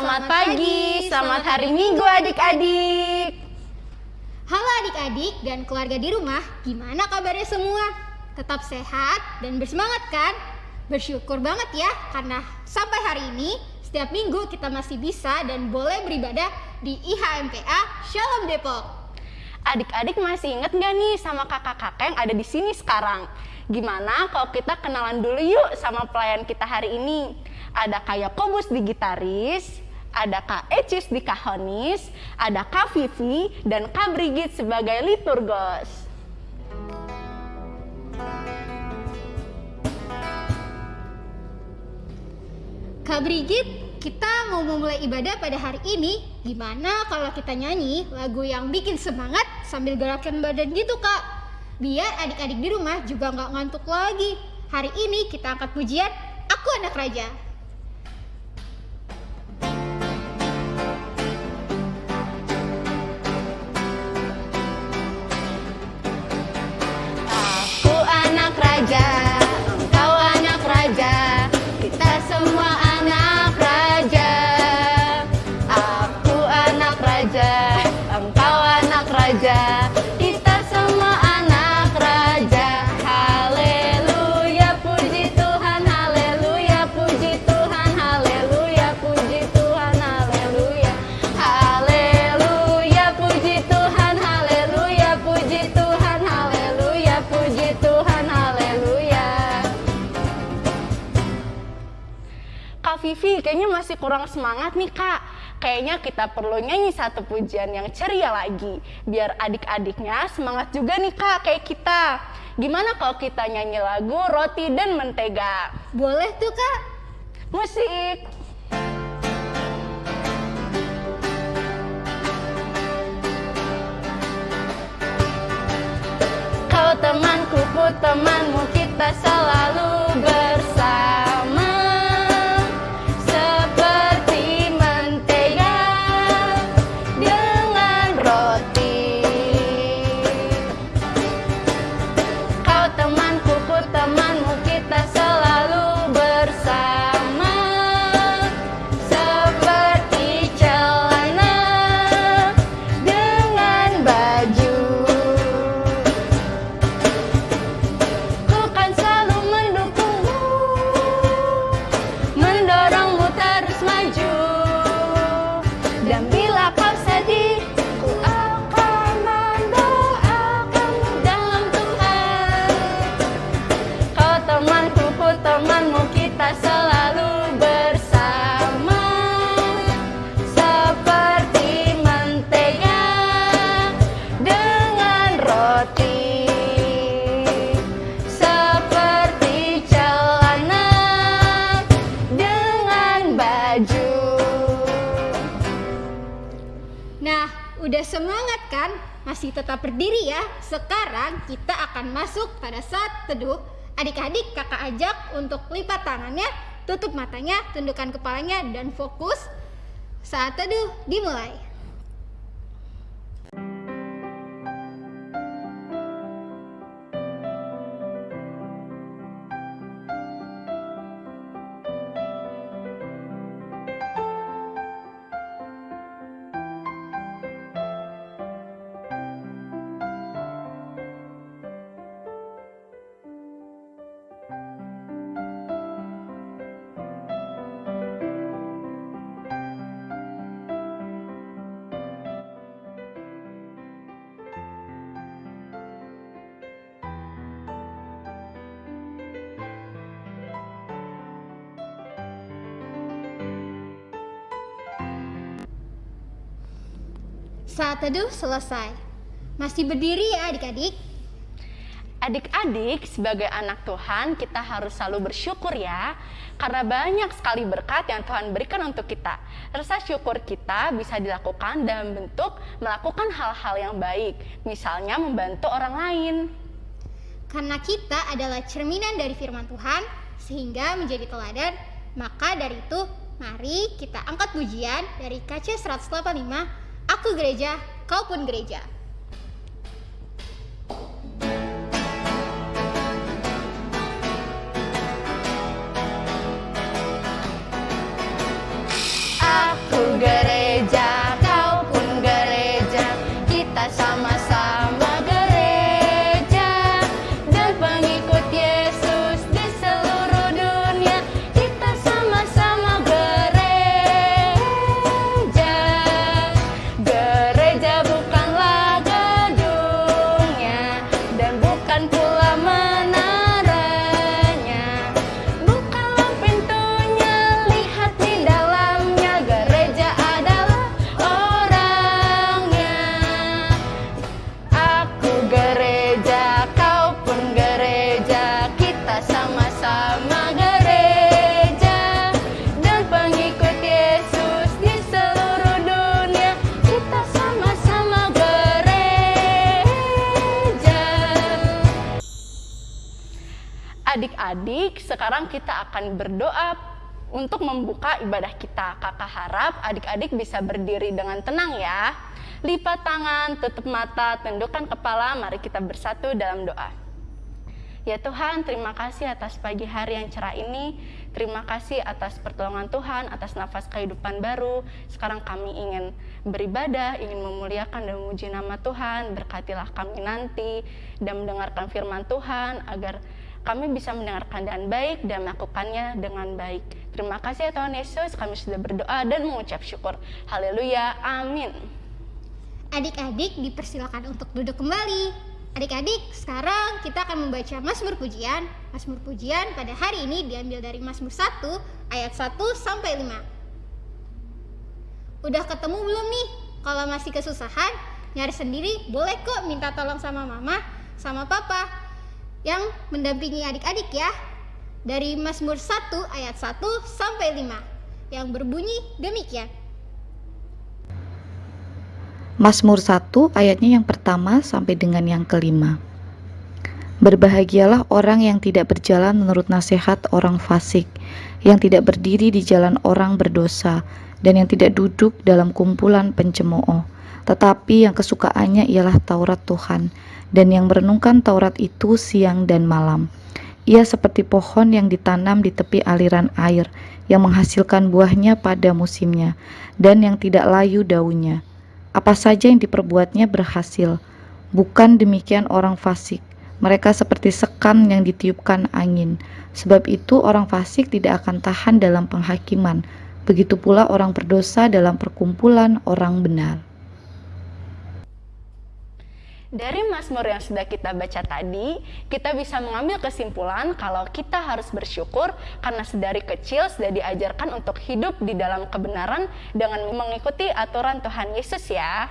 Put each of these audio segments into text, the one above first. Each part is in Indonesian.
Selamat pagi, selamat hari Minggu adik-adik. Halo adik-adik dan keluarga di rumah, gimana kabarnya semua? Tetap sehat dan bersemangat kan? Bersyukur banget ya karena sampai hari ini setiap minggu kita masih bisa dan boleh beribadah di IHMPA Shalom Depok. Adik-adik masih inget gak nih sama kakak-kakak yang ada di sini sekarang? Gimana kalau kita kenalan dulu yuk sama pelayan kita hari ini? Ada Kak Yakobus di gitaris, ada Kak Ecis di kahonis, ada Kak Vivi dan Kak Brigit sebagai liturgos. Kak Brigit, kita mau memulai ibadah pada hari ini. Gimana kalau kita nyanyi lagu yang bikin semangat sambil gerakan badan gitu kak? Biar adik-adik di rumah juga nggak ngantuk lagi. Hari ini kita angkat pujian Aku Anak Raja. Kayaknya masih kurang semangat nih kak. Kayaknya kita perlu nyanyi satu pujian yang ceria lagi. Biar adik-adiknya semangat juga nih kak kayak kita. Gimana kalau kita nyanyi lagu Roti dan Mentega? Boleh tuh kak? Musik. Kau temanku, ku temanmu, kita Sekarang kita akan masuk pada saat teduh. Adik-adik kakak ajak untuk lipat tangannya, tutup matanya, tundukkan kepalanya, dan fokus. Saat teduh dimulai. Saat teduh selesai. Masih berdiri ya adik-adik? Adik-adik, sebagai anak Tuhan, kita harus selalu bersyukur ya, karena banyak sekali berkat yang Tuhan berikan untuk kita. Rasa syukur kita bisa dilakukan dalam bentuk melakukan hal-hal yang baik, misalnya membantu orang lain. Karena kita adalah cerminan dari firman Tuhan, sehingga menjadi teladan, maka dari itu mari kita angkat pujian dari KC 185, Aku gereja, kau pun gereja. Adik-adik, sekarang kita akan berdoa untuk membuka ibadah kita. Kakak harap adik-adik bisa berdiri dengan tenang ya. Lipat tangan, tutup mata, tundukkan kepala, mari kita bersatu dalam doa. Ya Tuhan, terima kasih atas pagi hari yang cerah ini. Terima kasih atas pertolongan Tuhan, atas nafas kehidupan baru. Sekarang kami ingin beribadah, ingin memuliakan dan memuji nama Tuhan. Berkatilah kami nanti dan mendengarkan firman Tuhan agar kami bisa mendengarkan dengan baik dan melakukannya dengan baik. Terima kasih ya Tuhan Yesus, kami sudah berdoa dan mengucap syukur. Haleluya, amin. Adik-adik dipersilakan untuk duduk kembali. Adik-adik, sekarang kita akan membaca Mazmur Pujian. Mazmur Pujian pada hari ini diambil dari Mazmur 1 ayat 1 sampai 5. Udah ketemu belum nih? Kalau masih kesusahan, nyari sendiri boleh kok minta tolong sama mama, sama papa yang mendampingi adik-adik ya. Dari Mazmur 1 ayat 1 sampai 5 yang berbunyi demikian. Mazmur 1 ayatnya yang pertama sampai dengan yang kelima. Berbahagialah orang yang tidak berjalan menurut nasihat orang fasik, yang tidak berdiri di jalan orang berdosa, dan yang tidak duduk dalam kumpulan pencemooh, tetapi yang kesukaannya ialah Taurat Tuhan, dan yang merenungkan Taurat itu siang dan malam. Ia seperti pohon yang ditanam di tepi aliran air, yang menghasilkan buahnya pada musimnya, dan yang tidak layu daunnya. Apa saja yang diperbuatnya berhasil. Bukan demikian orang fasik. Mereka seperti sekam yang ditiupkan angin. Sebab itu orang fasik tidak akan tahan dalam penghakiman. Begitu pula orang berdosa dalam perkumpulan orang benar. Dari Mazmur yang sudah kita baca tadi, kita bisa mengambil kesimpulan kalau kita harus bersyukur karena sedari kecil sudah diajarkan untuk hidup di dalam kebenaran dengan mengikuti aturan Tuhan Yesus ya.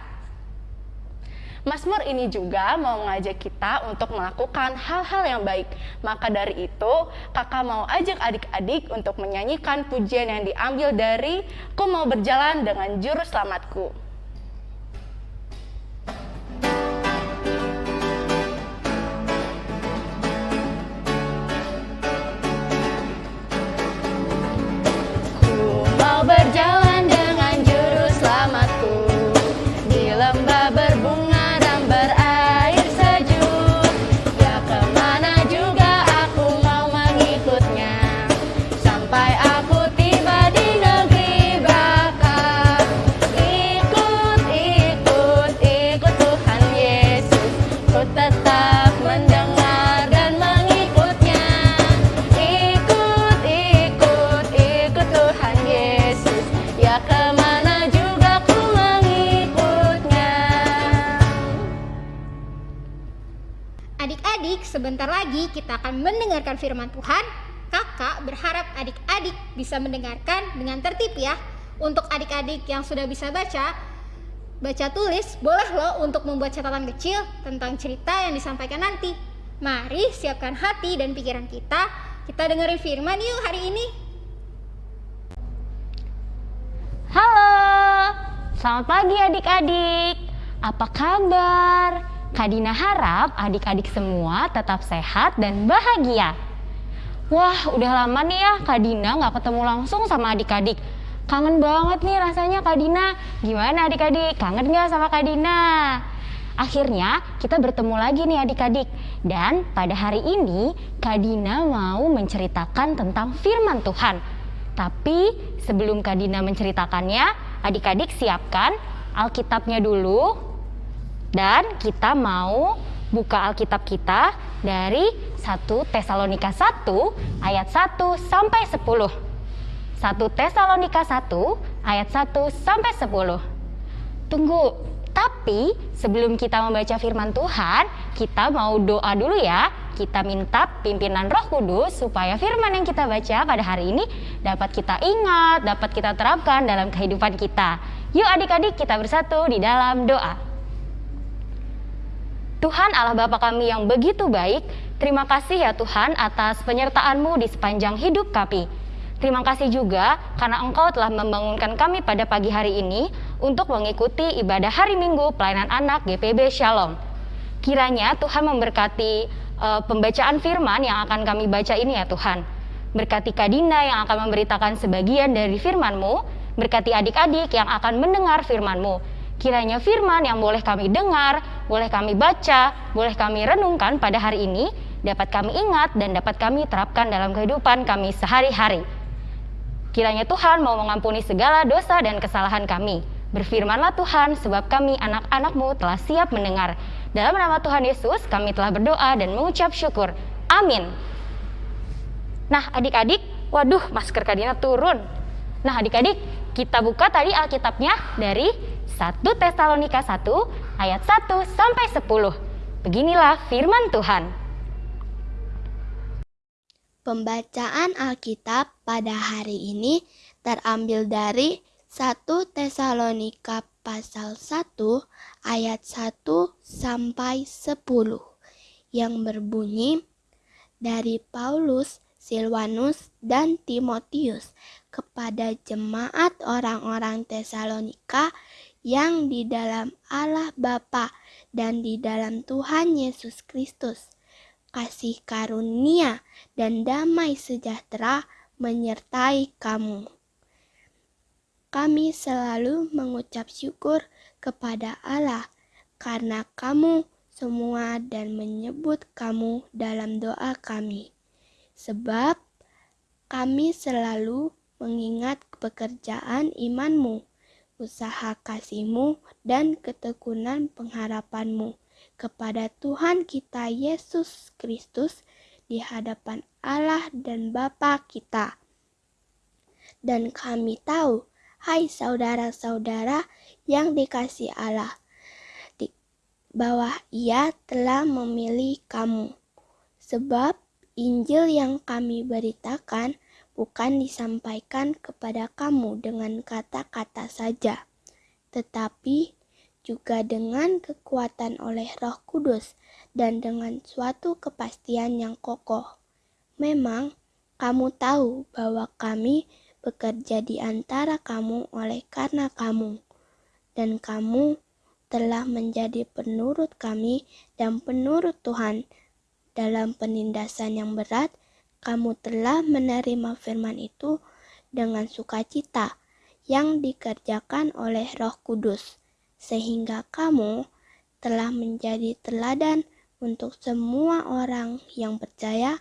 Mazmur ini juga mau mengajak kita untuk melakukan hal-hal yang baik. Maka dari itu, kakak mau ajak adik-adik untuk menyanyikan pujian yang diambil dari Ku mau berjalan dengan juru selamatku. Firman Tuhan. Kakak berharap adik-adik bisa mendengarkan dengan tertib ya. Untuk adik-adik yang sudah bisa baca, baca tulis, boleh loh untuk membuat catatan kecil tentang cerita yang disampaikan nanti. Mari siapkan hati dan pikiran kita. Kita dengerin firman yuk hari ini. Halo, selamat pagi adik-adik. Apa kabar? Kak Dina harap adik-adik semua tetap sehat dan bahagia. Wah, udah lama nih ya Kak Dina nggak ketemu langsung sama adik-adik. Kangen banget nih rasanya Kak Dina. Gimana adik-adik? Kangen nggak sama Kak Dina? Akhirnya kita bertemu lagi nih adik-adik. Dan pada hari ini Kak Dina mau menceritakan tentang firman Tuhan. Tapi sebelum Kak Dina menceritakannya, adik-adik siapkan Alkitabnya dulu. Dan kita mau buka Alkitab kita dari 1 Tesalonika 1 ayat 1 sampai 10. 1 Tesalonika 1 ayat 1 sampai 10. Tunggu, Tapi sebelum kita membaca firman Tuhan, kita mau doa dulu ya. Kita minta pimpinan Roh Kudus supaya firman yang kita baca pada hari ini dapat kita ingat, dapat kita terapkan dalam kehidupan kita. Yuk adik-adik kita bersatu di dalam doa. Tuhan Allah Bapa kami yang begitu baik, terima kasih ya Tuhan atas penyertaan-Mu di sepanjang hidup kami. Terima kasih juga karena Engkau telah membangunkan kami pada pagi hari ini untuk mengikuti ibadah hari Minggu pelayanan anak GPB Shalom. Kiranya Tuhan memberkati uh, pembacaan firman yang akan kami baca ini ya Tuhan. Berkati Kadina yang akan memberitakan sebagian dari firman-Mu, berkati adik-adik yang akan mendengar firman-Mu. Kiranya firman yang boleh kami dengar, boleh kami baca, boleh kami renungkan pada hari ini, dapat kami ingat dan dapat kami terapkan dalam kehidupan kami sehari-hari. Kiranya Tuhan mau mengampuni segala dosa dan kesalahan kami. Berfirmanlah Tuhan, sebab kami anak-anakmu telah siap mendengar. Dalam nama Tuhan Yesus, kami telah berdoa dan mengucap syukur. Amin. Nah, adik-adik, waduh, masker Kadina turun. Nah, adik-adik, kita buka tadi Alkitabnya dari 1 Tesalonika 1 ayat 1 sampai 10. Beginilah firman Tuhan. Pembacaan Alkitab pada hari ini terambil dari 1 Tesalonika pasal 1 ayat 1 sampai 10 yang berbunyi dari Paulus, Silvanus, dan Timotius kepada jemaat orang-orang Tesalonika yang di dalam Allah Bapa dan di dalam Tuhan Yesus Kristus kasih karunia, dan damai sejahtera menyertai kamu. Kami selalu mengucap syukur kepada Allah karena kamu semua dan menyebut kamu dalam doa kami. Sebab kami selalu mengingat pekerjaan imanmu, usaha kasihmu, dan ketekunan pengharapanmu kepada Tuhan kita Yesus Kristus di hadapan Allah dan Bapa kita. Dan kami tahu, hai saudara-saudara yang dikasih Allah, di bahwa Ia telah memilih kamu. Sebab Injil yang kami beritakan bukan disampaikan kepada kamu dengan kata-kata saja, tetapi juga dengan kekuatan oleh Roh Kudus dan dengan suatu kepastian yang kokoh. Memang kamu tahu bahwa kami bekerja di antara kamu oleh karena kamu, dan kamu telah menjadi penurut kami dan penurut Tuhan. Dalam penindasan yang berat, kamu telah menerima firman itu dengan sukacita yang dikerjakan oleh Roh Kudus sehingga kamu telah menjadi teladan untuk semua orang yang percaya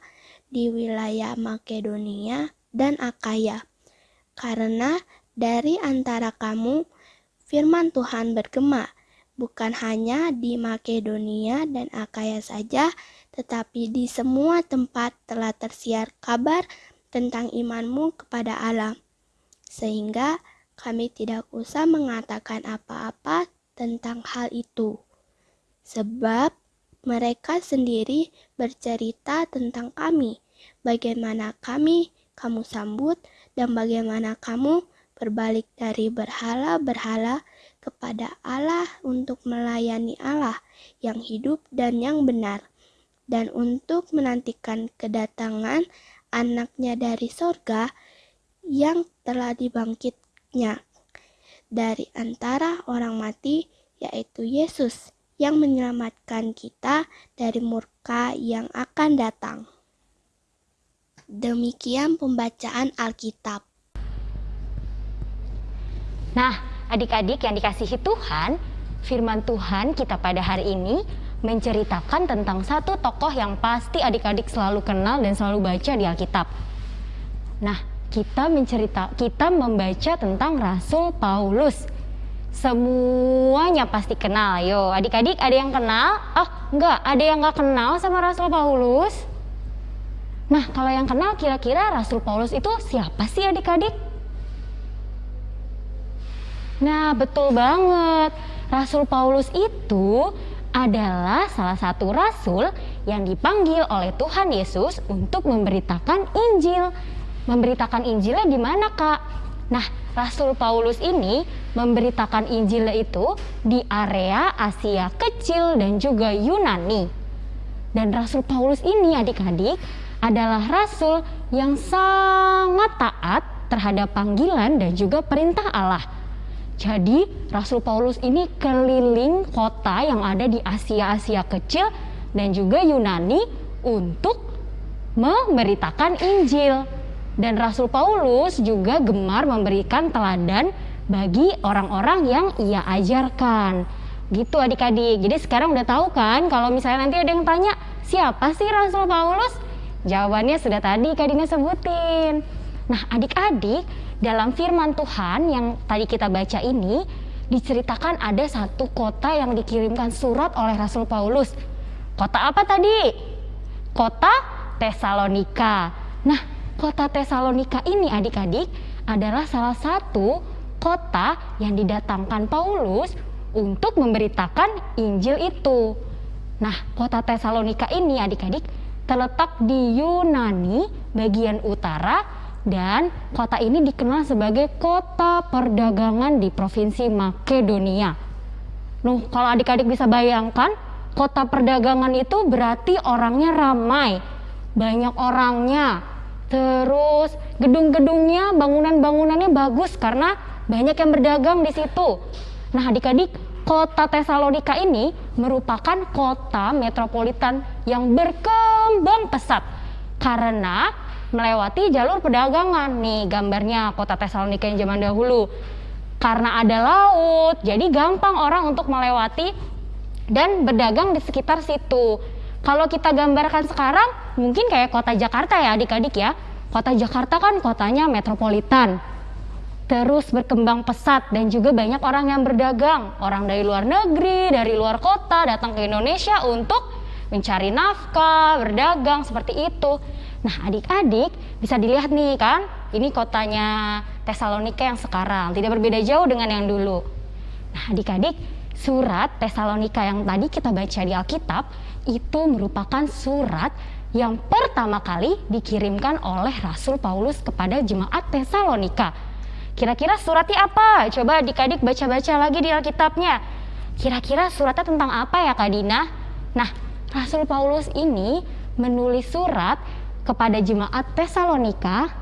di wilayah Makedonia dan Akaya. Karena dari antara kamu firman Tuhan bergema bukan hanya di Makedonia dan Akaya saja, tetapi di semua tempat telah tersiar kabar tentang imanmu kepada Allah. Sehingga kami tidak usah mengatakan apa-apa tentang hal itu, sebab mereka sendiri bercerita tentang kami, bagaimana kami kamu sambut, dan bagaimana kamu berbalik dari berhala-berhala kepada Allah untuk melayani Allah yang hidup dan yang benar, dan untuk menantikan kedatangan anaknya dari sorga yang telah dibangkit anaknya dari antara orang mati, yaitu Yesus yang menyelamatkan kita dari murka yang akan datang. Demikian pembacaan Alkitab. Nah, adik-adik yang dikasihi Tuhan, firman Tuhan kita pada hari ini menceritakan tentang satu tokoh yang pasti adik-adik selalu kenal dan selalu baca di Alkitab. Nah, kita mencerita kita membaca tentang Rasul Paulus. Semuanya pasti kenal. Yo, adik-adik ada yang kenal? Oh, enggak, ada yang enggak kenal sama Rasul Paulus? Nah, kalau yang kenal kira-kira Rasul Paulus itu siapa sih adik-adik? Nah, betul banget. Rasul Paulus itu adalah salah satu rasul yang dipanggil oleh Tuhan Yesus untuk memberitakan Injil. Memberitakan Injilnya di mana, Kak? Nah, Rasul Paulus ini memberitakan Injilnya itu di area Asia Kecil dan juga Yunani. Dan Rasul Paulus ini adik-adik adalah rasul yang sangat taat terhadap panggilan dan juga perintah Allah. Jadi Rasul Paulus ini keliling kota yang ada di Asia-Asia kecil dan juga Yunani untuk memberitakan Injil. Dan Rasul Paulus juga gemar memberikan teladan bagi orang-orang yang ia ajarkan. Gitu adik-adik. Jadi sekarang udah tahu kan kalau misalnya nanti ada yang tanya, siapa sih Rasul Paulus? Jawabannya sudah tadi Kak Dina sebutin. Nah, adik-adik, dalam firman Tuhan yang tadi kita baca ini diceritakan ada satu kota yang dikirimkan surat oleh Rasul Paulus. Kota apa tadi? Kota Tesalonika. Nah, kota Tesalonika ini adik-adik adalah salah satu kota yang didatangkan Paulus untuk memberitakan Injil itu. Nah, kota Tesalonika ini adik-adik terletak di Yunani bagian utara dan kota ini dikenal sebagai kota perdagangan di provinsi Makedonia. Nuh, kalau adik-adik bisa bayangkan, kota perdagangan itu berarti orangnya ramai, banyak orangnya. Terus gedung-gedungnya, bangunan-bangunannya bagus karena banyak yang berdagang di situ. Nah, adik-adik, kota Tesalonika ini merupakan kota metropolitan yang berkembang pesat karena melewati jalur perdagangan. Nih gambarnya kota Tesalonika yang zaman dahulu. Karena ada laut, jadi gampang orang untuk melewati dan berdagang di sekitar situ. Kalau kita gambarkan sekarang, mungkin kayak kota Jakarta ya adik-adik ya. Kota Jakarta kan kotanya metropolitan. Terus berkembang pesat dan juga banyak orang yang berdagang. Orang dari luar negeri, dari luar kota datang ke Indonesia untuk mencari nafkah, berdagang seperti itu. Nah, adik-adik bisa dilihat nih kan, ini kotanya Tesalonika yang sekarang, tidak berbeda jauh dengan yang dulu. Nah, adik-adik, surat Tesalonika yang tadi kita baca di Alkitab itu merupakan surat yang pertama kali dikirimkan oleh Rasul Paulus kepada jemaat Tesalonika. Kira-kira suratnya apa? Coba adik-adik baca-baca lagi di Alkitabnya. Kira-kira suratnya tentang apa ya Kak Dina? Nah, Rasul Paulus ini menulis surat kepada jemaat Tesalonika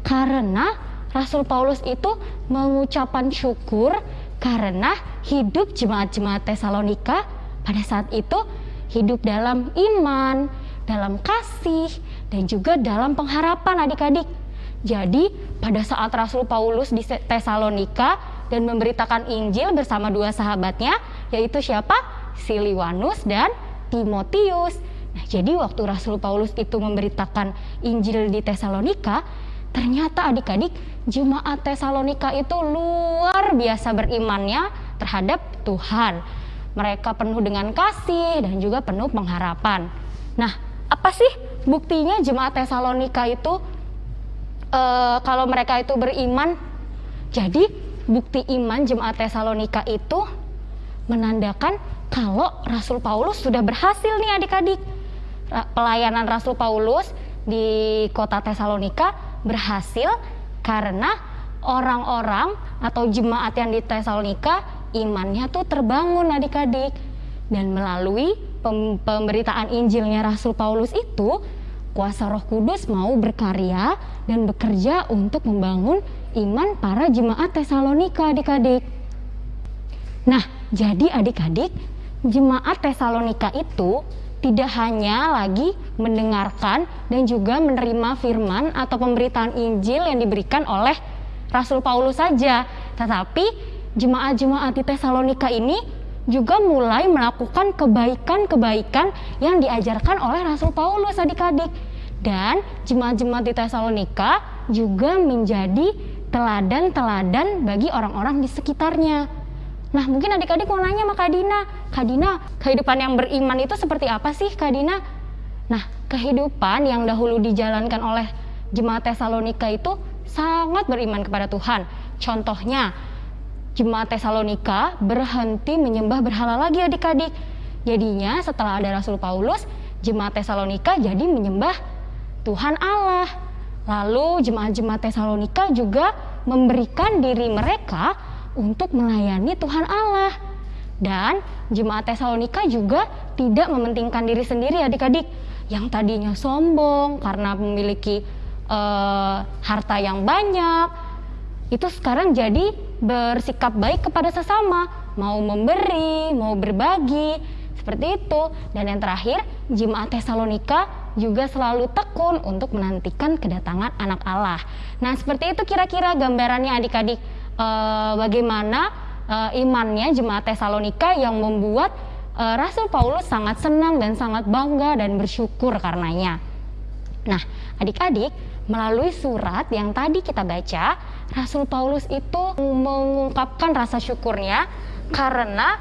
karena Rasul Paulus itu mengucapkan syukur karena hidup jemaat-jemaat Tesalonika pada saat itu hidup dalam iman, dalam kasih, dan juga dalam pengharapan adik-adik. Jadi pada saat Rasul Paulus di Tesalonika dan memberitakan Injil bersama dua sahabatnya, yaitu siapa? Siliwanus dan Timotius. Nah, jadi waktu Rasul Paulus itu memberitakan Injil di Tesalonika, ternyata adik-adik jemaat Tesalonika itu luar biasa berimannya terhadap Tuhan. Mereka penuh dengan kasih dan juga penuh pengharapan. Nah, apa sih buktinya jemaat Tesalonika itu e, kalau mereka itu beriman? Jadi bukti iman jemaat Tesalonika itu menandakan kalau Rasul Paulus sudah berhasil nih adik-adik pelayanan Rasul Paulus di kota Tesalonika berhasil karena orang-orang atau jemaat yang di Tesalonika imannya tuh terbangun adik-adik dan melalui pemberitaan Injilnya Rasul Paulus itu kuasa Roh Kudus mau berkarya dan bekerja untuk membangun iman para jemaat Tesalonika adik-adik. Nah, jadi adik-adik, jemaat Tesalonika itu tidak hanya lagi mendengarkan dan juga menerima firman atau pemberitaan Injil yang diberikan oleh Rasul Paulus saja, tetapi jemaat-jemaat di Tesalonika ini juga mulai melakukan kebaikan-kebaikan yang diajarkan oleh Rasul Paulus adik-adik. Dan jemaat-jemaat di Tesalonika juga menjadi teladan-teladan bagi orang-orang di sekitarnya. Nah mungkin adik-adik mau nanya sama Kak Dina, Kak Dina kehidupan yang beriman itu seperti apa sih Kak Dina? Nah kehidupan yang dahulu dijalankan oleh jemaat Tesalonika itu sangat beriman kepada Tuhan. Contohnya, jemaat Tesalonika berhenti menyembah berhala lagi adik-adik. Jadinya setelah ada Rasul Paulus, jemaat Tesalonika jadi menyembah Tuhan Allah. Lalu jemaat-jemaat Tesalonika juga memberikan diri mereka untuk melayani Tuhan Allah. Dan jemaat Tesalonika juga tidak mementingkan diri sendiri adik-adik. Yang tadinya sombong karena memiliki uh, harta yang banyak itu sekarang jadi bersikap baik kepada sesama. Mau memberi mau berbagi seperti itu. Dan yang terakhir jemaat Tesalonika juga selalu tekun untuk menantikan kedatangan anak Allah. Nah seperti itu kira-kira gambarannya adik-adik uh, bagaimana uh, imannya jemaat Tesalonika yang membuat uh, Rasul Paulus sangat senang dan sangat bangga dan bersyukur karenanya. Nah, adik-adik, melalui surat yang tadi kita baca, Rasul Paulus itu mengungkapkan rasa syukurnya karena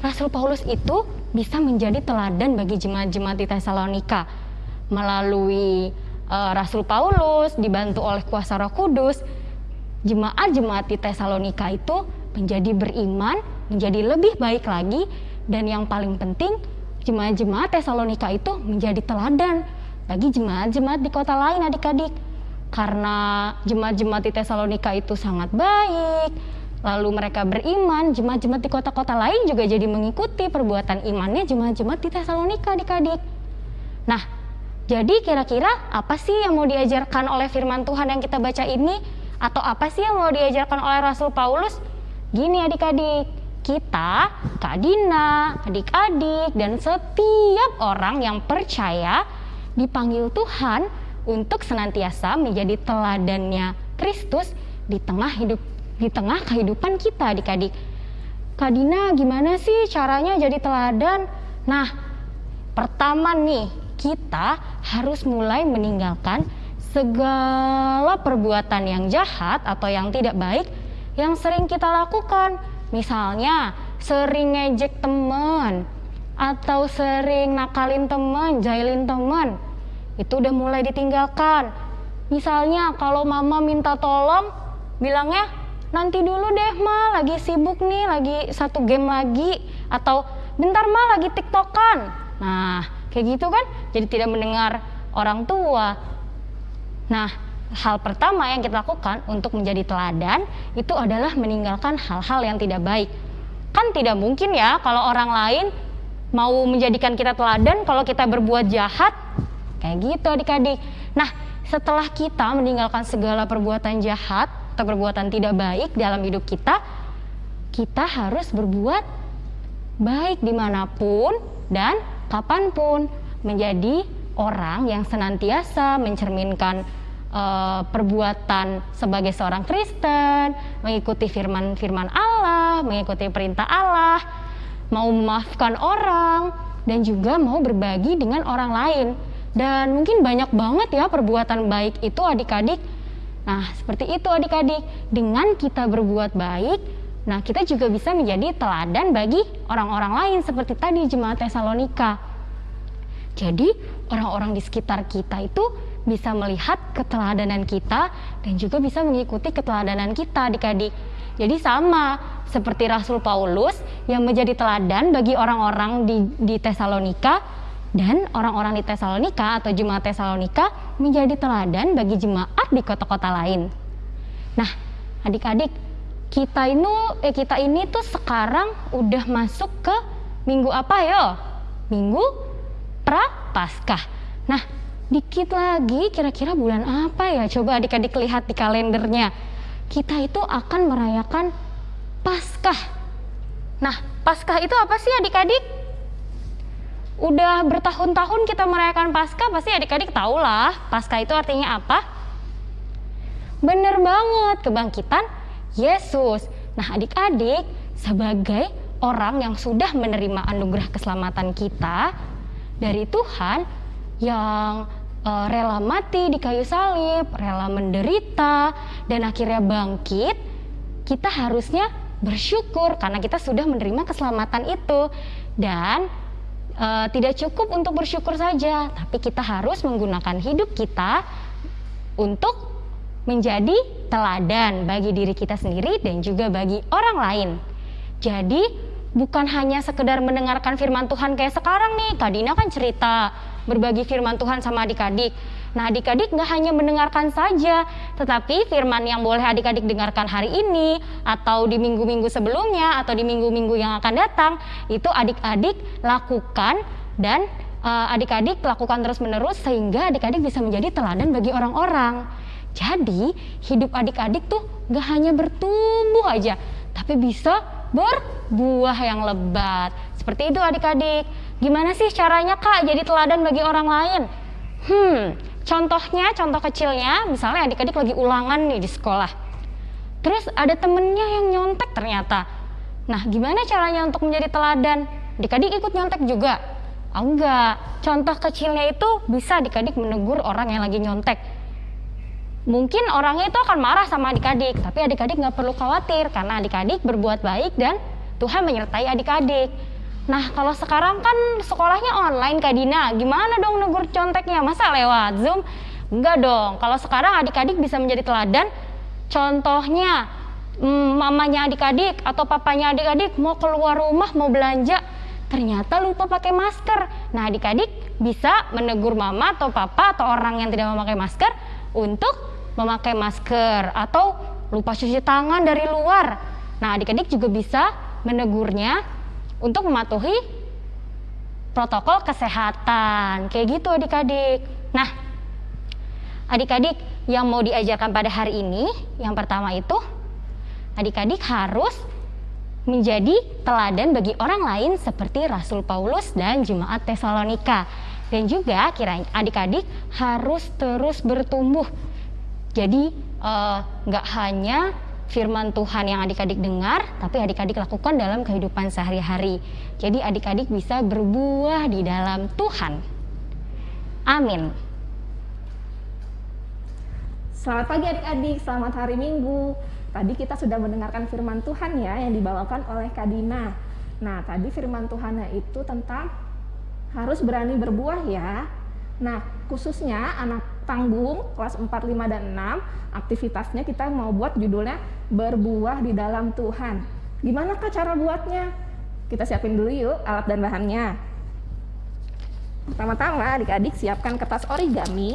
Rasul Paulus itu bisa menjadi teladan bagi jemaat-jemaat di Tesalonika. Melalui Rasul Paulus dibantu oleh kuasa Roh Kudus, jemaat-jemaat di Tesalonika itu menjadi beriman, menjadi lebih baik lagi dan yang paling penting, jemaat-jemaat Tesalonika itu menjadi teladan bagi jemaat-jemaat di kota lain adik-adik. Karena jemaat-jemaat di Tesalonika itu sangat baik, lalu mereka beriman, jemaat-jemaat di kota-kota lain juga jadi mengikuti perbuatan imannya jemaat-jemaat di Tesalonika adik-adik. Nah, jadi kira-kira apa sih yang mau diajarkan oleh firman Tuhan yang kita baca ini? Atau apa sih yang mau diajarkan oleh Rasul Paulus? Gini adik-adik, kita, Kak Dina, adik-adik, dan setiap orang yang percaya dipanggil Tuhan untuk senantiasa menjadi teladannya Kristus di tengah hidup di tengah kehidupan kita adik-adik. Kak Dina gimana sih caranya jadi teladan? Nah, pertama nih, kita harus mulai meninggalkan segala perbuatan yang jahat atau yang tidak baik yang sering kita lakukan Misalnya sering ngejek temen atau sering nakalin temen, jahilin temen, itu udah mulai ditinggalkan. Misalnya kalau mama minta tolong, bilangnya nanti dulu deh ma, lagi sibuk nih, lagi satu game lagi, atau bentar ma lagi tiktokan. Nah, kayak gitu kan, jadi tidak mendengar orang tua. Nah, hal pertama yang kita lakukan untuk menjadi teladan itu adalah meninggalkan hal-hal yang tidak baik. Kan tidak mungkin ya kalau orang lain mau menjadikan kita teladan kalau kita berbuat jahat. Kayak gitu adik-adik. Nah, setelah kita meninggalkan segala perbuatan jahat atau perbuatan tidak baik dalam hidup kita, kita harus berbuat baik di mana pun dan kapan pun menjadi orang yang senantiasa mencerminkan uh, perbuatan sebagai seorang Kristen, mengikuti firman-firman Allah, mengikuti perintah Allah, mau memaafkan orang, dan juga mau berbagi dengan orang lain. Dan mungkin banyak banget ya perbuatan baik itu adik-adik. Nah, seperti itu adik-adik. Dengan kita berbuat baik, nah kita juga bisa menjadi teladan bagi orang-orang lain seperti tadi jemaat Tesalonika. Jadi, orang-orang di sekitar kita itu bisa melihat keteladanan kita dan juga bisa mengikuti keteladanan kita adik-adik. Jadi sama seperti Rasul Paulus yang menjadi teladan bagi orang-orang di, di Tesalonika dan orang-orang di Tesalonika atau jemaat Tesalonika menjadi teladan bagi jemaat di kota-kota lain. Nah, adik-adik, kita ini eh kita ini tuh sekarang udah masuk ke minggu apa yo? Minggu pra Paskah. Nah, Dikit lagi kira-kira bulan apa ya? Coba adik-adik lihat di kalendernya. Kita itu akan merayakan Paskah. Nah, Paskah itu apa sih adik-adik? Udah bertahun-tahun kita merayakan Paskah, pasti adik-adik tahu lah Paskah itu artinya apa? Bener banget, kebangkitan Yesus. Nah, adik-adik, sebagai orang yang sudah menerima anugerah keselamatan kita dari Tuhan, yang uh, rela mati di kayu salib, rela menderita, dan akhirnya bangkit, kita harusnya bersyukur karena kita sudah menerima keselamatan itu. Dan uh, tidak cukup untuk bersyukur saja, tapi kita harus menggunakan hidup kita untuk menjadi teladan bagi diri kita sendiri dan juga bagi orang lain. Jadi bukan hanya sekedar mendengarkan firman Tuhan kayak sekarang nih, Kak Dina kan cerita berbagi firman Tuhan sama adik-adik. Nah adik-adik nggak hanya mendengarkan saja, tetapi firman yang boleh adik-adik dengarkan hari ini atau di minggu-minggu sebelumnya atau di minggu-minggu yang akan datang itu adik-adik lakukan dan uh, adik-adik lakukan terus-menerus sehingga adik-adik bisa menjadi teladan bagi orang-orang. Jadi hidup adik-adik tuh gak hanya bertumbuh aja, tapi bisa berbuah yang lebat. Seperti itu adik-adik. Gimana sih caranya kak jadi teladan bagi orang lain? Hmm, contohnya, contoh kecilnya, misalnya adik-adik lagi ulangan nih di sekolah. Terus ada temennya yang nyontek ternyata. Nah, gimana caranya untuk menjadi teladan? Adik-adik ikut nyontek juga? Oh, enggak. Contoh kecilnya itu bisa adik-adik menegur orang yang lagi nyontek mungkin orangnya itu akan marah sama adik-adik, tapi adik-adik nggak perlu khawatir karena adik-adik berbuat baik dan Tuhan menyertai adik-adik. Nah, kalau sekarang kan sekolahnya online Kak Dina, gimana dong negur conteknya? Masa lewat Zoom? Enggak dong. Kalau sekarang adik-adik bisa menjadi teladan, contohnya hmm, mamanya adik-adik atau papanya adik-adik mau keluar rumah mau belanja, ternyata lupa pakai masker. Nah, adik-adik bisa menegur mama atau papa atau orang yang tidak memakai masker untuk memakai masker atau lupa cuci tangan dari luar. Nah, adik-adik juga bisa menegurnya untuk mematuhi protokol kesehatan. Kayak gitu adik-adik. Nah, adik-adik yang mau diajarkan pada hari ini, yang pertama itu adik-adik harus menjadi teladan bagi orang lain seperti Rasul Paulus dan jemaat Tesalonika. Dan juga kiranya adik-adik harus terus bertumbuh jadi eh, nggak uh, hanya firman Tuhan yang adik-adik dengar, tapi adik-adik lakukan dalam kehidupan sehari-hari. Jadi adik-adik bisa berbuah di dalam Tuhan. Amin. Selamat pagi adik-adik, selamat hari Minggu. Tadi kita sudah mendengarkan firman Tuhan ya yang dibawakan oleh Kadina. Nah, tadi firman Tuhannya itu tentang harus berani berbuah ya. Nah, khususnya anak tanggung kelas 4, 5, dan 6 aktivitasnya kita mau buat judulnya berbuah di dalam Tuhan. Gimana kak cara buatnya? Kita siapin dulu yuk alat dan bahannya. Pertama-tama adik-adik siapkan kertas origami.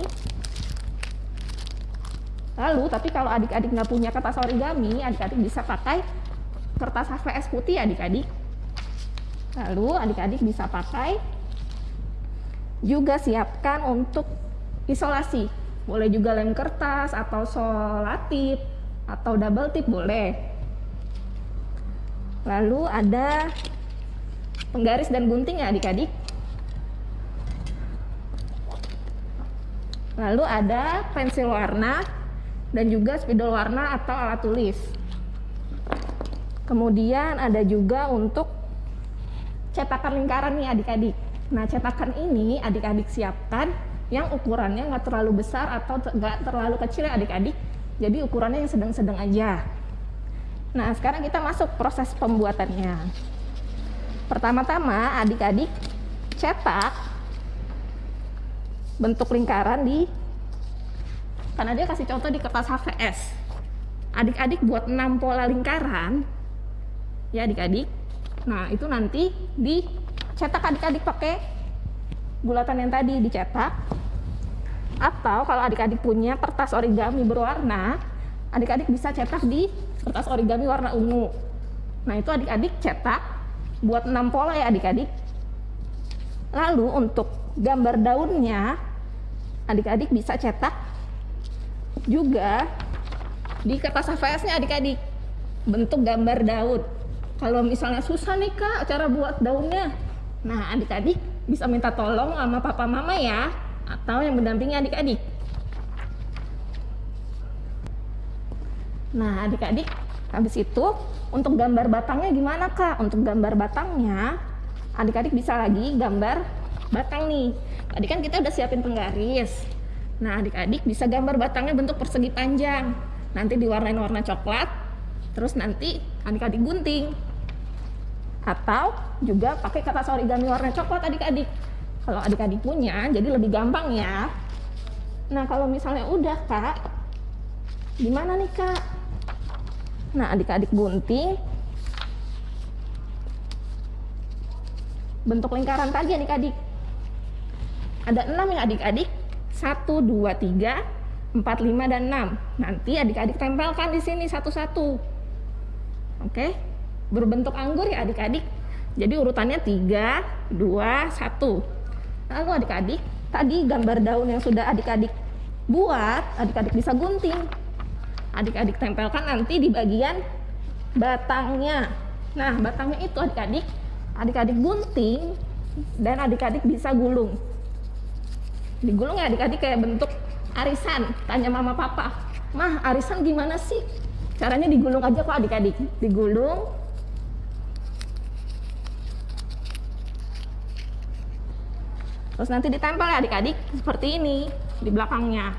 Lalu, tapi kalau adik-adik nggak punya kertas origami, adik-adik bisa pakai kertas HVS putih adik-adik. Lalu adik-adik bisa pakai juga siapkan untuk isolasi. Boleh juga lem kertas atau solatip atau double tip boleh. Lalu ada penggaris dan gunting ya adik-adik. Lalu ada pensil warna dan juga spidol warna atau alat tulis. Kemudian ada juga untuk cetakan lingkaran nih adik-adik. Nah, cetakan ini adik-adik siapkan yang ukurannya nggak terlalu besar atau nggak terlalu kecil ya adik-adik. Jadi ukurannya yang sedang-sedang aja. Nah, sekarang kita masuk proses pembuatannya. Pertama-tama adik-adik cetak bentuk lingkaran di karena dia kasih contoh di kertas HVS. Adik-adik buat 6 pola lingkaran ya adik-adik. Nah, itu nanti di cetak adik-adik pakai bulatan yang tadi dicetak. Atau kalau adik-adik punya kertas origami berwarna adik-adik bisa cetak di kertas origami warna ungu. Nah itu adik-adik cetak buat 6 pola ya adik-adik. Lalu untuk gambar daunnya adik-adik bisa cetak juga di kertas HVS nya adik-adik. Bentuk gambar daun. Kalau misalnya susah nih kak cara buat daunnya. Nah, adik-adik bisa minta tolong sama papa mama ya, atau yang mendampingi adik-adik. Nah, adik-adik, habis itu untuk gambar batangnya gimana kak? Untuk gambar batangnya, adik-adik bisa lagi gambar batang nih. Tadi kan kita udah siapin penggaris. Nah, adik-adik bisa gambar batangnya bentuk persegi panjang. Nanti diwarnain warna coklat, terus nanti adik-adik gunting atau juga pakai kertas origami warna coklat adik-adik kalau adik-adik punya jadi lebih gampang ya nah kalau misalnya udah kak Gimana nih kak? Nah adik-adik bunting bentuk lingkaran tadi adik-adik. Ada enam ya adik-adik. Satu, dua, tiga, empat, lima, dan enam. Nanti adik-adik tempelkan di sini satu-satu. Oke, berbentuk anggur ya adik-adik. Jadi urutannya tiga, dua, satu. Lalu adik-adik, tadi gambar daun yang sudah adik-adik buat, adik-adik bisa gunting. Adik-adik tempelkan nanti di bagian batangnya. Nah, batangnya itu adik-adik adik-adik gunting dan adik-adik bisa gulung digulung ya adik-adik kayak bentuk arisan tanya mama papa mah arisan gimana sih caranya digulung aja kok adik-adik digulung terus nanti ditempel ya adik-adik seperti ini di belakangnya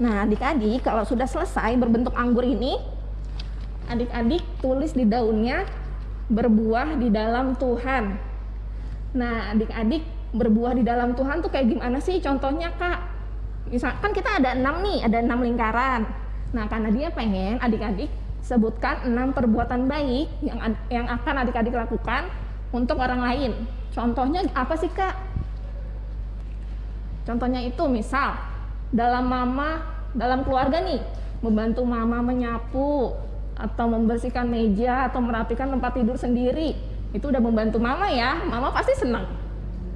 Nah, adik-adik kalau sudah selesai berbentuk anggur ini, adik-adik tulis di daunnya berbuah di dalam Tuhan. Nah, adik-adik berbuah di dalam Tuhan tuh kayak gimana sih contohnya, Kak? Misalkan kita ada enam nih, ada enam lingkaran. Nah, karena dia pengen adik-adik sebutkan enam perbuatan baik yang yang akan adik-adik lakukan untuk orang lain. Contohnya apa sih, Kak? Contohnya itu misal dalam mama dalam keluarga nih membantu mama menyapu atau membersihkan meja atau merapikan tempat tidur sendiri itu udah membantu mama ya mama pasti senang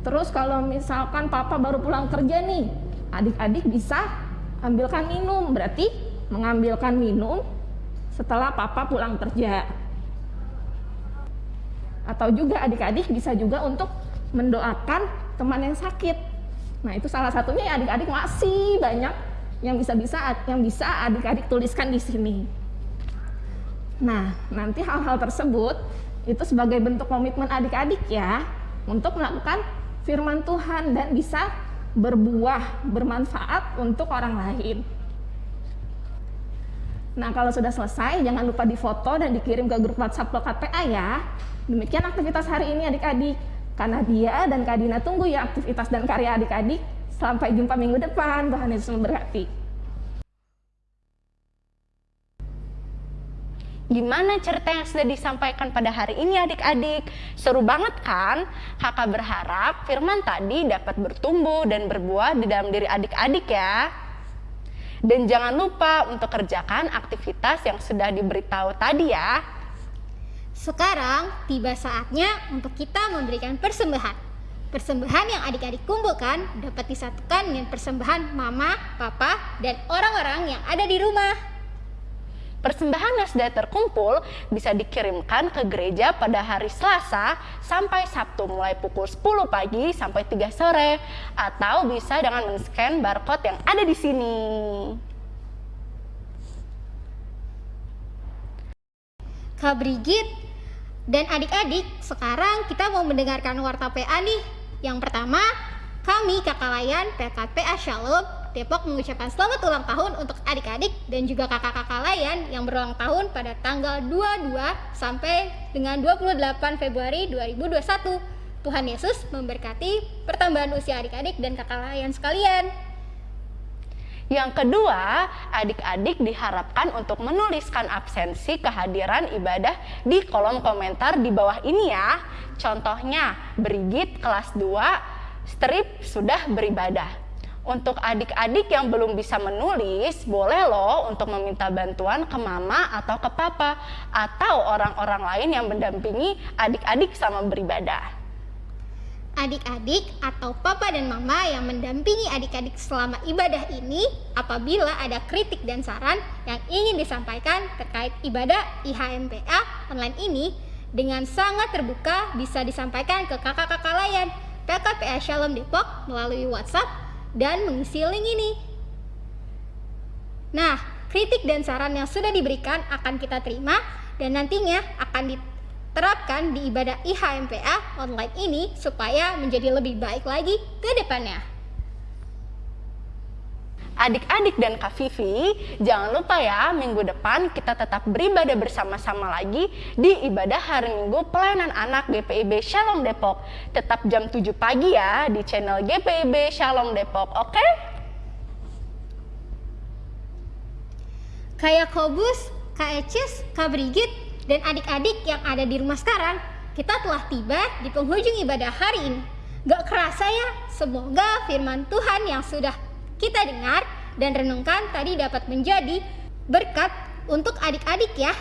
terus kalau misalkan papa baru pulang kerja nih adik-adik bisa ambilkan minum berarti mengambilkan minum setelah papa pulang kerja atau juga adik-adik bisa juga untuk mendoakan teman yang sakit Nah, itu salah satunya ya adik-adik masih banyak yang bisa-bisa yang bisa adik-adik tuliskan di sini. Nah, nanti hal-hal tersebut itu sebagai bentuk komitmen adik-adik ya untuk melakukan firman Tuhan dan bisa berbuah, bermanfaat untuk orang lain. Nah, kalau sudah selesai, jangan lupa difoto dan dikirim ke grup WhatsApp Lokat PA ya. Demikian aktivitas hari ini adik-adik. Karena dia dan Kak Dina tunggu ya aktivitas dan karya adik-adik. Sampai jumpa minggu depan. Tuhan Yesus memberkati. Gimana cerita yang sudah disampaikan pada hari ini adik-adik? Seru banget kan? Kakak berharap firman tadi dapat bertumbuh dan berbuah di dalam diri adik-adik ya. Dan jangan lupa untuk kerjakan aktivitas yang sudah diberitahu tadi ya. Sekarang tiba saatnya untuk kita memberikan persembahan. Persembahan yang adik-adik kumpulkan dapat disatukan dengan persembahan mama, papa, dan orang-orang yang ada di rumah. Persembahan sudah terkumpul bisa dikirimkan ke gereja pada hari Selasa sampai Sabtu mulai pukul 10 pagi sampai 3 sore atau bisa dengan men-scan barcode yang ada di sini. Kak Brigit dan adik-adik, sekarang kita mau mendengarkan warta PA nih. Yang pertama, kami Kakak Layan PKPA Shalom Depok mengucapkan selamat ulang tahun untuk adik-adik dan juga kakak-kakak layan yang berulang tahun pada tanggal 22 sampai dengan 28 Februari 2021. Tuhan Yesus memberkati pertambahan usia adik-adik dan kakak layan sekalian. Yang kedua, adik-adik diharapkan untuk menuliskan absensi kehadiran ibadah di kolom komentar di bawah ini ya. Contohnya, Brigit kelas 2, strip sudah beribadah. Untuk adik-adik yang belum bisa menulis, boleh loh untuk meminta bantuan ke mama atau ke papa atau orang-orang lain yang mendampingi adik-adik sama beribadah. Adik-adik atau papa dan mama yang mendampingi adik-adik selama ibadah ini apabila ada kritik dan saran yang ingin disampaikan terkait ibadah IHMPA online ini dengan sangat terbuka bisa disampaikan ke kakak-kakak layan. PKPA Shalom Depok melalui WhatsApp dan mengisi link ini. Nah, kritik dan saran yang sudah diberikan akan kita terima dan nantinya akan terapkan di ibadah IHMPA online ini supaya menjadi lebih baik lagi ke depannya. Adik-adik dan Kak Vivi, jangan lupa ya minggu depan kita tetap beribadah bersama-sama lagi di ibadah hari Minggu pelayanan anak GPIB Shalom Depok. Tetap jam 7 pagi ya di channel GPIB Shalom Depok, oke? Kak Yakobus, Kak Ecis, Kak Brigit, dan adik-adik yang ada di rumah sekarang, kita telah tiba di penghujung ibadah hari ini. Gak kerasa ya, semoga firman Tuhan yang sudah kita dengar dan renungkan tadi dapat menjadi berkat untuk adik-adik ya.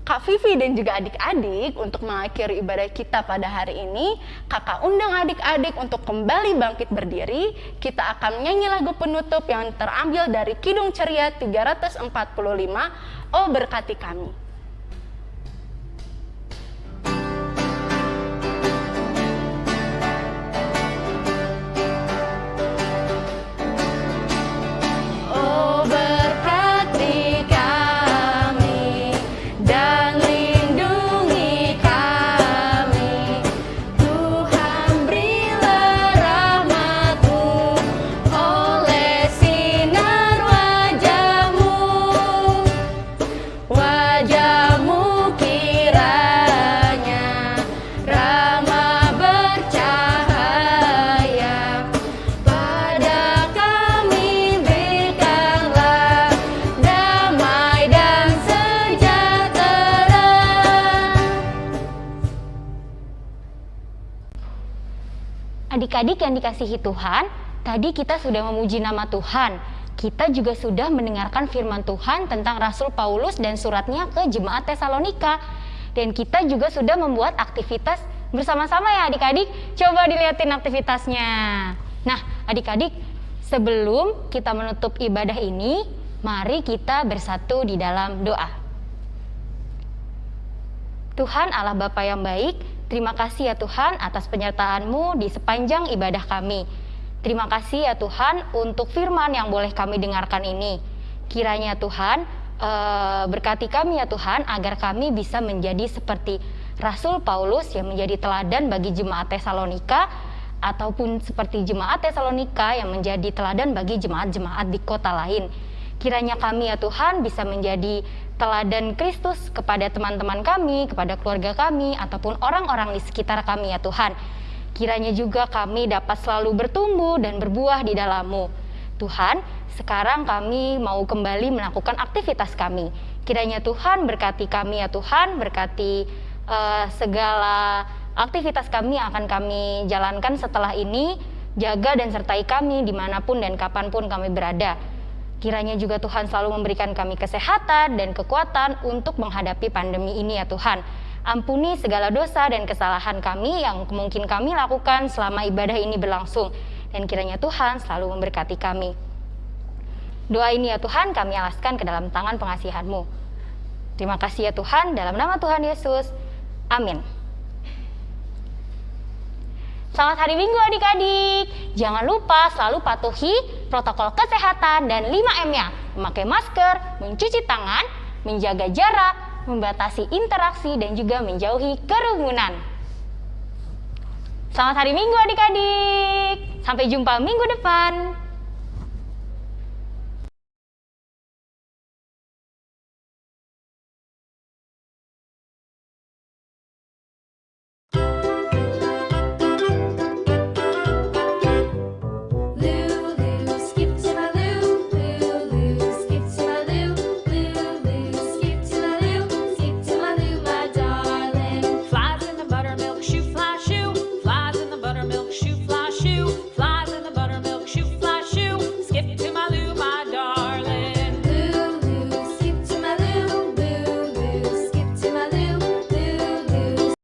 Kak Vivi dan juga adik-adik untuk mengakhiri ibadah kita pada hari ini, kakak undang adik-adik untuk kembali bangkit berdiri. Kita akan menyanyi lagu penutup yang terambil dari Kidung Ceria 345, Oh Berkati Kami. Adik-adik yang dikasihi Tuhan, tadi kita sudah memuji nama Tuhan. Kita juga sudah mendengarkan firman Tuhan tentang Rasul Paulus dan suratnya ke jemaat Tesalonika. Dan kita juga sudah membuat aktivitas bersama-sama ya adik-adik. Coba dilihatin aktivitasnya. Nah, adik-adik, sebelum kita menutup ibadah ini, mari kita bersatu di dalam doa. Tuhan Allah Bapa yang baik, terima kasih ya Tuhan atas penyertaan-Mu di sepanjang ibadah kami. Terima kasih ya Tuhan untuk firman yang boleh kami dengarkan ini. Kiranya Tuhan eh, berkati kami ya Tuhan agar kami bisa menjadi seperti Rasul Paulus yang menjadi teladan bagi jemaat Tesalonika ataupun seperti jemaat Tesalonika yang menjadi teladan bagi jemaat-jemaat di kota lain. Kiranya kami ya Tuhan bisa menjadi teladan Kristus kepada teman-teman kami, kepada keluarga kami, ataupun orang-orang di sekitar kami ya Tuhan. Kiranya juga kami dapat selalu bertumbuh dan berbuah di dalam-Mu. Tuhan, sekarang kami mau kembali melakukan aktivitas kami. Kiranya Tuhan berkati kami ya Tuhan, berkati eh, segala aktivitas kami yang akan kami jalankan setelah ini. Jaga dan sertai kami di mana pun dan kapan pun kami berada. Kiranya juga Tuhan selalu memberikan kami kesehatan dan kekuatan untuk menghadapi pandemi ini ya Tuhan. Ampuni segala dosa dan kesalahan kami yang mungkin kami lakukan selama ibadah ini berlangsung. Dan kiranya Tuhan selalu memberkati kami. Doa ini ya Tuhan kami alaskan ke dalam tangan pengasihan-Mu. Terima kasih ya Tuhan, dalam nama Tuhan Yesus. Amin. Selamat hari Minggu adik-adik. Jangan lupa selalu patuhi protokol kesehatan dan 5M-nya. Memakai masker, mencuci tangan, menjaga jarak, membatasi interaksi dan juga menjauhi kerumunan. Selamat hari Minggu adik-adik. Sampai jumpa minggu depan.